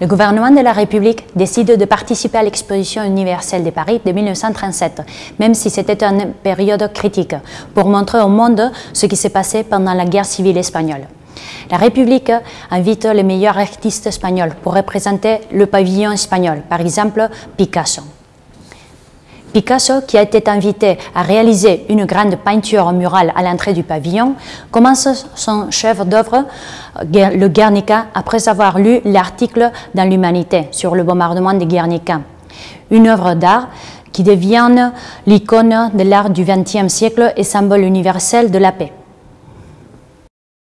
le gouvernement de la République décide de participer à l'exposition universelle de Paris de 1937, même si c'était une période critique, pour montrer au monde ce qui s'est passé pendant la guerre civile espagnole. La République invite les meilleurs artistes espagnols pour représenter le pavillon espagnol, par exemple Picasso. Picasso, qui a été invité à réaliser une grande peinture murale à l'entrée du pavillon, commence son chef d'œuvre, le Guernica, après avoir lu l'article dans l'Humanité sur le bombardement de Guernica. Une œuvre d'art qui devient l'icône de l'art du XXe siècle et symbole universel de la paix.